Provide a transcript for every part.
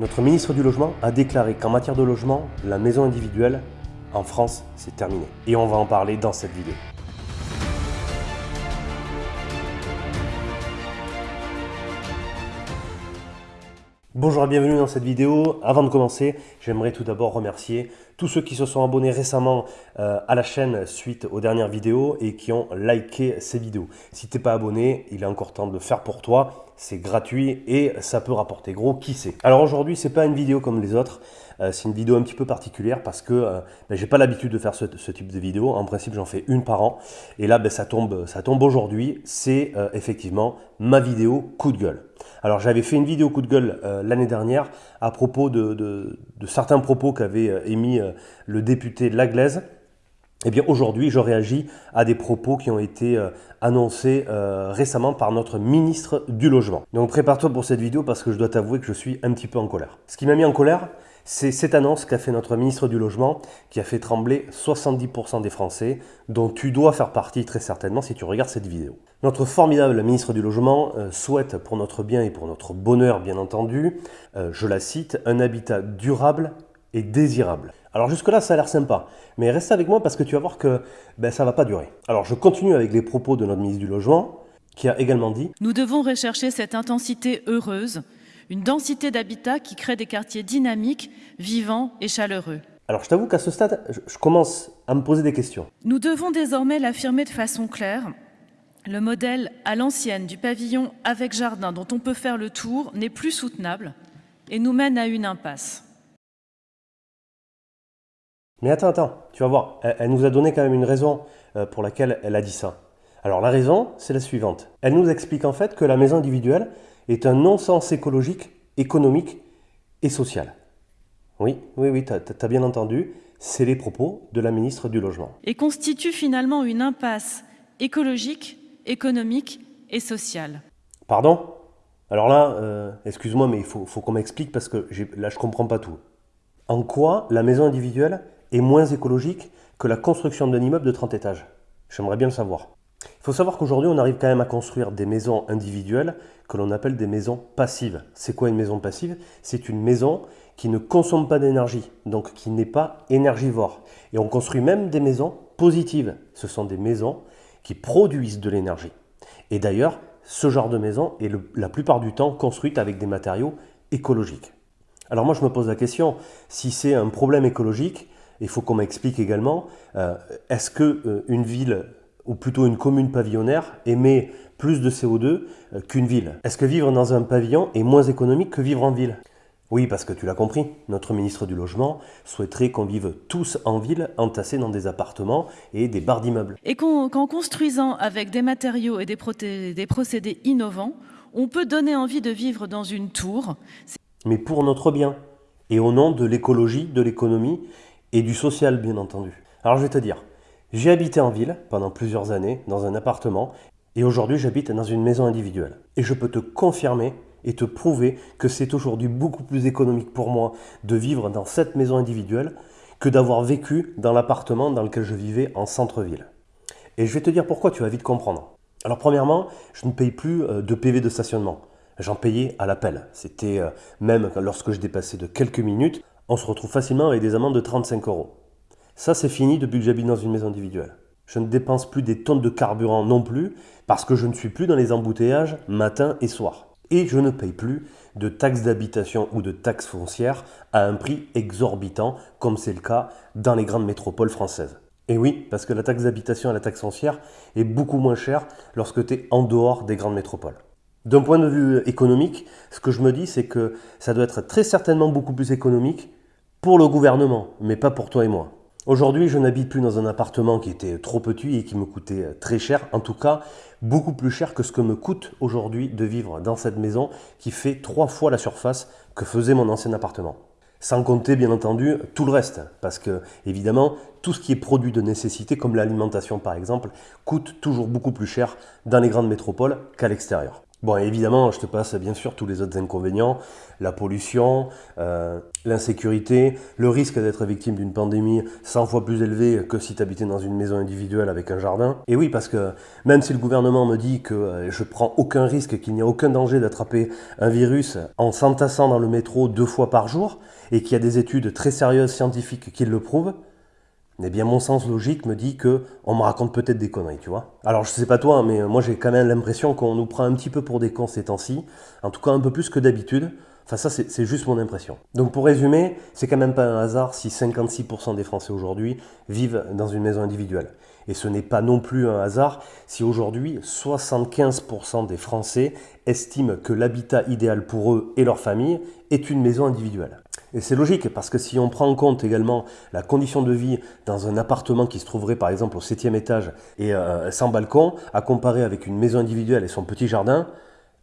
Notre ministre du Logement a déclaré qu'en matière de logement, la maison individuelle, en France, c'est terminé. Et on va en parler dans cette vidéo. Bonjour et bienvenue dans cette vidéo. Avant de commencer, j'aimerais tout d'abord remercier tous ceux qui se sont abonnés récemment euh, à la chaîne suite aux dernières vidéos et qui ont liké ces vidéos. Si tu n'es pas abonné, il est encore temps de le faire pour toi. C'est gratuit et ça peut rapporter gros, qui sait? Alors aujourd'hui, c'est pas une vidéo comme les autres. Euh, c'est une vidéo un petit peu particulière parce que euh, ben, j'ai pas l'habitude de faire ce, type de vidéo. En principe, j'en fais une par an. Et là, ben, ça tombe, ça tombe aujourd'hui. C'est effectivement ma vidéo coup de gueule. Alors j'avais fait une vidéo coup de gueule euh, l'année dernière à propos de, certains propos qu'avait euh, émis euh, le député de Laglaise. Eh bien aujourd'hui, je réagis à des propos qui ont été annoncés récemment par notre ministre du Logement. Donc prépare-toi pour cette vidéo parce que je dois t'avouer que je suis un petit peu en colère. Ce qui m'a mis en colère, c'est cette annonce qu'a fait notre ministre du Logement qui a fait trembler 70% des Français, dont tu dois faire partie très certainement si tu regardes cette vidéo. Notre formidable ministre du Logement euh, souhaite pour notre bien et pour notre bonheur bien entendu, euh, je la cite, un habitat durable et désirable. Alors jusque-là, ça a l'air sympa, mais reste avec moi parce que tu vas voir que ben, ça ne va pas durer. Alors je continue avec les propos de notre ministre du Logement, qui a également dit « Nous devons rechercher cette intensité heureuse, une densité d'habitat qui crée des quartiers dynamiques, vivants et chaleureux. » Alors je t'avoue qu'à ce stade, je commence à me poser des questions. Nous devons désormais l'affirmer de façon claire, le modèle à l'ancienne du pavillon avec jardin dont on peut faire le tour n'est plus soutenable et nous mène à une impasse. Mais attends, attends, tu vas voir, elle, nous a donné quand même une raison euh, pour laquelle elle a dit ça. Alors la raison, c'est la suivante. Elle nous explique en fait que la maison individuelle est un non-sens écologique, économique et social. Oui, oui, oui, tu as bien entendu, c'est les propos de la ministre du Logement. Et constitue finalement une impasse écologique, économique et sociale. Pardon? Alors là, euh, excuse-moi, mais il faut, qu'on m'explique parce que là, je ne comprends pas tout. En quoi la maison individuelle est moins écologique que la construction d'un immeuble de 30 étages? J'aimerais bien le savoir. Il faut savoir qu'aujourd'hui, on arrive quand même à construire des maisons individuelles que l'on appelle des maisons passives. C'est quoi une maison passive? C'est une maison qui ne consomme pas d'énergie, donc qui n'est pas énergivore. Et on construit même des maisons positives. Ce sont des maisons qui produisent de l'énergie. Et d'ailleurs, ce genre de maison est la plupart du temps construite avec des matériaux écologiques. Alors moi je me pose la question, si c'est un problème écologique, il faut qu'on m'explique également, euh, est-ce qu'une euh, ville, ou plutôt une commune pavillonnaire, émet plus de CO2 euh, qu'une ville Est-ce que vivre dans un pavillon est moins économique que vivre en ville? Oui, parce que tu l'as compris, notre ministre du Logement souhaiterait qu'on vive tous en ville, entassés dans des appartements et des barres d'immeubles. Et qu'en construisant avec des matériaux et des, des procédés innovants, on peut donner envie de vivre dans une tour. Mais pour notre bien, et au nom de l'écologie, de l'économie et du social, bien entendu. Alors je vais te dire, j'ai habité en ville pendant plusieurs années, dans un appartement, et aujourd'hui j'habite dans une maison individuelle. Et je peux te confirmer et te prouver que c'est aujourd'hui beaucoup plus économique pour moi de vivre dans cette maison individuelle que d'avoir vécu dans l'appartement dans lequel je vivais en centre-ville. Et je vais te dire pourquoi, tu vas vite comprendre. Alors premièrement, je ne paye plus euh, de PV de stationnement. J'en payais à l'appel. C'était euh, même lorsque je dépassais de quelques minutes, on se retrouve facilement avec des amendes de 35 euros. Ça, c'est fini depuis que j'habite dans une maison individuelle. Je ne dépense plus des tonnes de carburant non plus, parce que je ne suis plus dans les embouteillages matin et soir et je ne paye plus de taxes d'habitation ou de taxes foncières à un prix exorbitant, comme c'est le cas dans les grandes métropoles françaises. Et oui, parce que la taxe d'habitation et la taxe foncière est beaucoup moins chère lorsque tu es en dehors des grandes métropoles. D'un point de vue économique, ce que je me dis, c'est que ça doit être très certainement beaucoup plus économique pour le gouvernement, mais pas pour toi et moi. Aujourd'hui, je n'habite plus dans un appartement qui était trop petit et qui me coûtait très cher. En tout cas, beaucoup plus cher que ce que me coûte aujourd'hui de vivre dans cette maison qui fait trois fois la surface que faisait mon ancien appartement. Sans compter, bien entendu, tout le reste. Parce que, évidemment, tout ce qui est produit de nécessité, comme l'alimentation par exemple, coûte toujours beaucoup plus cher dans les grandes métropoles qu'à l'extérieur. Bon, évidemment, je te passe bien sûr tous les autres inconvénients, la pollution, euh, l'insécurité, le risque d'être victime d'une pandémie 100 fois plus élevé que si tu habitais dans une maison individuelle avec un jardin. Et oui, parce que même si le gouvernement me dit que euh, je prends aucun risque, qu'il n'y a aucun danger d'attraper un virus en s'entassant dans le métro deux fois par jour, et qu'il y a des études très sérieuses scientifiques qui le prouvent, eh bien, mon sens logique me dit que on me raconte peut-être des conneries, tu vois. Alors, je sais pas toi, mais moi j'ai quand même l'impression qu'on nous prend un petit peu pour des cons ces temps-ci, en tout cas un peu plus que d'habitude. Enfin, ça, c'est juste mon impression. Donc, pour résumer, c'est quand même pas un hasard si 56% des Français aujourd'hui vivent dans une maison individuelle. Et ce n'est pas non plus un hasard si aujourd'hui 75% des Français estiment que l'habitat idéal pour eux et leur famille est une maison individuelle. Et c'est logique, parce que si on prend en compte également la condition de vie dans un appartement qui se trouverait par exemple au septième étage et euh, sans balcon, à comparer avec une maison individuelle et son petit jardin,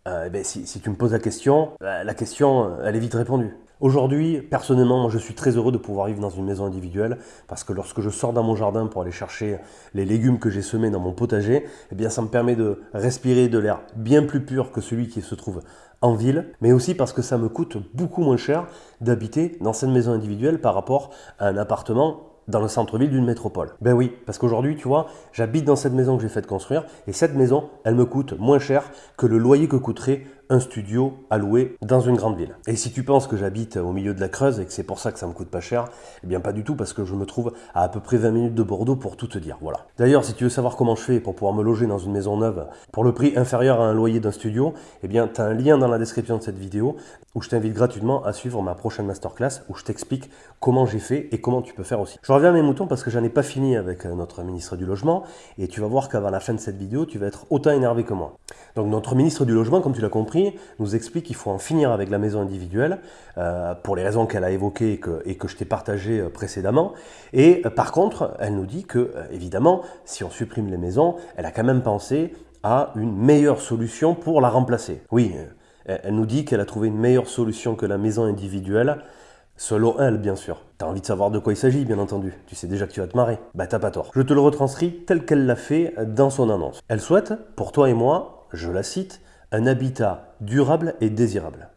euh, ben, si, tu me poses la question, euh, la question, elle est vite répondue. Aujourd'hui, personnellement, je suis très heureux de pouvoir vivre dans une maison individuelle parce que lorsque je sors dans mon jardin pour aller chercher les légumes que j'ai semés dans mon potager, eh bien, ça me permet de respirer de l'air bien plus pur que celui qui se trouve en ville, mais aussi parce que ça me coûte beaucoup moins cher d'habiter dans cette maison individuelle par rapport à un appartement dans le centre-ville d'une métropole. Ben oui, parce qu'aujourd'hui, tu vois, j'habite dans cette maison que j'ai fait construire et cette maison, elle me coûte moins cher que le loyer que coûterait un studio à louer dans une grande ville. Et si tu penses que j'habite au milieu de la Creuse et que c'est pour ça que ça me coûte pas cher, eh bien pas du tout parce que je me trouve à à peu près 20 minutes de Bordeaux pour tout te dire. Voilà. D'ailleurs, si tu veux savoir comment je fais pour pouvoir me loger dans une maison neuve pour le prix inférieur à un loyer d'un studio, eh bien tu as un lien dans la description de cette vidéo où je t'invite gratuitement à suivre ma prochaine masterclass où je t'explique comment j'ai fait et comment tu peux faire aussi. Je reviens à mes moutons parce que j'en ai pas fini avec euh, notre ministre du Logement et tu vas voir qu'avant la fin de cette vidéo, tu vas être autant énervé que moi. Donc notre ministre du Logement, comme tu l'as compris, nous explique qu'il faut en finir avec la maison individuelle euh, pour les raisons qu'elle a évoquées et que, je t'ai partagées euh, précédemment. Et par contre, elle nous dit que, évidemment, si on supprime les maisons, elle a quand même pensé à une meilleure solution pour la remplacer. Oui, elle nous dit qu'elle a trouvé une meilleure solution que la maison individuelle, selon elle, bien sûr. T'as envie de savoir de quoi il s'agit, bien entendu. Tu sais déjà que tu vas te marrer. Bah t'as pas tort. Je te le retranscris tel qu'elle l'a fait dans son annonce. Elle souhaite, pour toi et moi, je la cite, un habitat durable et désirable.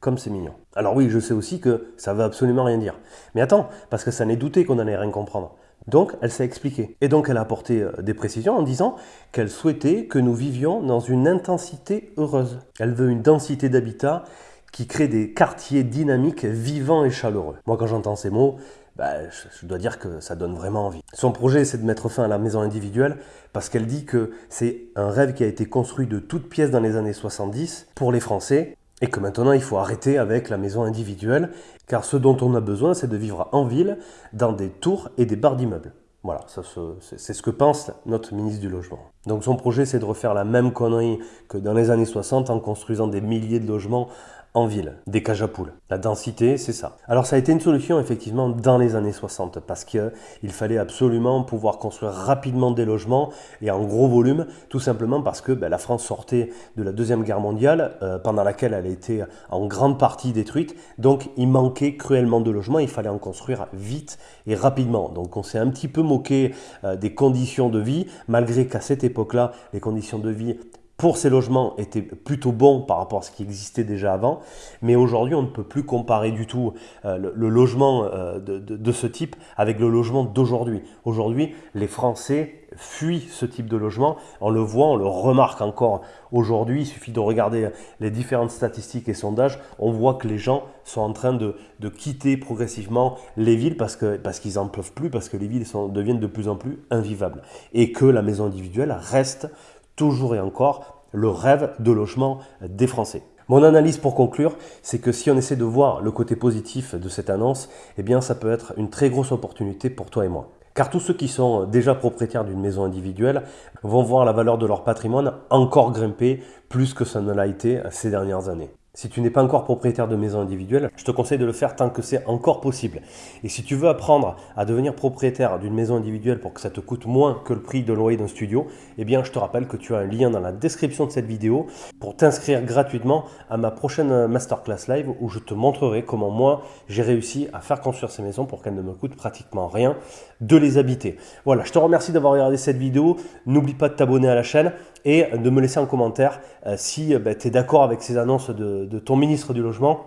Comme c'est mignon. Alors oui, je sais aussi que ça veut absolument rien dire. Mais attends, parce que ça n'est douté qu'on n'allait rien comprendre. Donc, elle s'est expliquée. Et donc, elle a apporté euh, des précisions en disant qu'elle souhaitait que nous vivions dans une intensité heureuse. Elle veut une densité d'habitat qui crée des quartiers dynamiques, vivants et chaleureux. Moi, quand j'entends ces mots, bah, je dois dire que ça donne vraiment envie. Son projet, c'est de mettre fin à la maison individuelle parce qu'elle dit que c'est un rêve qui a été construit de toutes pièces dans les années 70 pour les Français et que maintenant il faut arrêter avec la maison individuelle, car ce dont on a besoin, c'est de vivre en ville, dans des tours et des barres d'immeubles. Voilà, c'est ce que pense notre ministre du Logement. Donc son projet, c'est de refaire la même connerie que dans les années 60 en construisant des milliers de logements en ville, des cages à poules. La densité, c'est ça. Alors ça a été une solution effectivement dans les années 60 parce qu'il fallait absolument pouvoir construire rapidement des logements et en gros volume, tout simplement parce que ben, la France sortait de la Deuxième Guerre mondiale euh, pendant laquelle elle a été en grande partie détruite. Donc il manquait cruellement de logements, il fallait en construire vite et rapidement. Donc on s'est un petit peu moqué euh, des conditions de vie, malgré qu'à cette époque-là, les conditions de vie pour ces logements était plutôt bon par rapport à ce qui existait déjà avant. Mais aujourd'hui, on ne peut plus comparer du tout euh, le, logement euh, de, ce type avec le logement d'aujourd'hui. Aujourd'hui, les Français fuient ce type de logement. On le voit, on le remarque encore aujourd'hui. Il suffit de regarder les différentes statistiques et sondages. On voit que les gens sont en train de, quitter progressivement les villes parce qu'ils parce qu'ils en peuvent plus, parce que les villes deviennent de plus en plus invivables. Et que la maison individuelle reste toujours et encore le rêve de logement des Français. Mon analyse pour conclure, c'est que si on essaie de voir le côté positif de cette annonce, eh bien ça peut être une très grosse opportunité pour toi et moi. Car tous ceux qui sont déjà propriétaires d'une maison individuelle vont voir la valeur de leur patrimoine encore grimper plus que ça ne l'a été ces dernières années. Si tu n'es pas encore propriétaire de maison individuelle, je te conseille de le faire tant que c'est encore possible. Et si tu veux apprendre à devenir propriétaire d'une maison individuelle pour que ça te coûte moins que le prix de loyer d'un studio, eh bien je te rappelle que tu as un lien dans la description de cette vidéo pour t'inscrire gratuitement à ma prochaine masterclass live où je te montrerai comment moi j'ai réussi à faire construire ces maisons pour qu'elles ne me coûtent pratiquement rien de les habiter. Voilà, je te remercie d'avoir regardé cette vidéo. N'oublie pas de t'abonner à la chaîne et de me laisser en commentaire si ben, tu es d'accord avec ces annonces de, ton ministre du Logement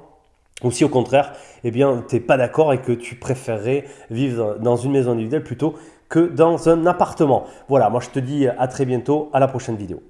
ou si au contraire, eh bien, tu n'es pas d'accord et que tu préférerais vivre dans une maison individuelle plutôt que dans un appartement. Voilà, moi je te dis à très bientôt, à la prochaine vidéo.